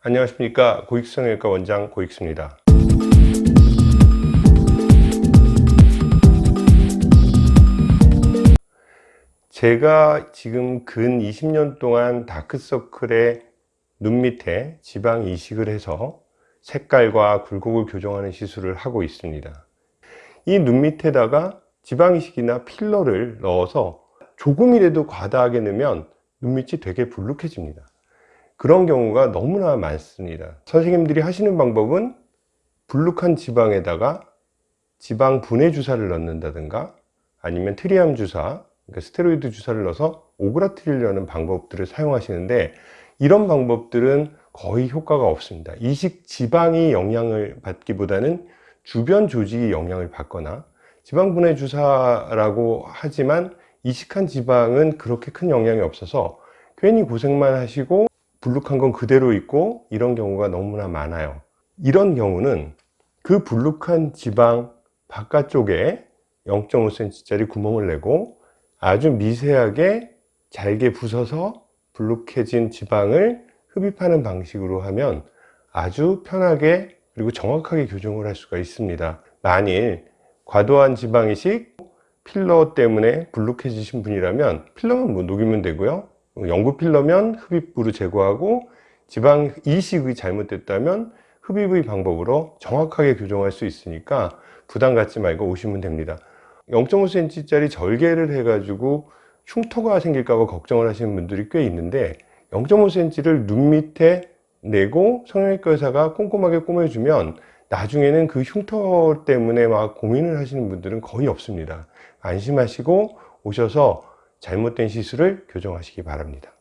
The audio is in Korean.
안녕하십니까. 고익성형외과 원장 고익수입니다. 제가 지금 근 20년 동안 다크서클에 눈 밑에 지방 이식을 해서 색깔과 굴곡을 교정하는 시술을 하고 있습니다. 이 눈 밑에다가 지방 이식이나 필러를 넣어서 조금이라도 과다하게 넣으면 눈밑이 되게 불룩해집니다 그런 경우가 너무나 많습니다. 선생님들이 하시는 방법은 불룩한 지방에다가 지방 분해 주사를 넣는다든가 아니면 트리암 주사 그러니까 스테로이드 주사를 넣어서 오그라뜨리려는 방법들을 사용하시는데 이런 방법들은 거의 효과가 없습니다. 이식 지방이 영향을 받기보다는 주변 조직이 영향을 받거나 지방 분해 주사라고 하지만 이식한 지방은 그렇게 큰 영향이 없어서 괜히 고생만 하시고 불룩한 건 그대로 있고 이런 경우가 너무나 많아요. 이런 경우는 그 불룩한 지방 바깥쪽에 0.5cm 짜리 구멍을 내고 아주 미세하게 잘게 부숴서 불룩해진 지방을 흡입하는 방식으로 하면 아주 편하게 그리고 정확하게 교정을 할 수가 있습니다. 만일 과도한 지방 이식 필러 때문에 불룩해지신 분이라면 필러만 뭐 녹이면 되고요 연구 필러면 흡입부로 제거하고 지방 이식이 잘못됐다면 흡입의 방법으로 정확하게 교정할 수 있으니까 부담 갖지 말고 오시면 됩니다. 0.5cm 짜리 절개를 해 가지고 흉터가 생길까 봐 걱정을 하시는 분들이 꽤 있는데 0.5cm를 눈 밑에 내고 성형외과 의사가 꼼꼼하게 꾸며주면 나중에는 그 흉터 때문에 막 고민을 하시는 분들은 거의 없습니다. 안심하시고 오셔서 잘못된 시술을 교정하시기 바랍니다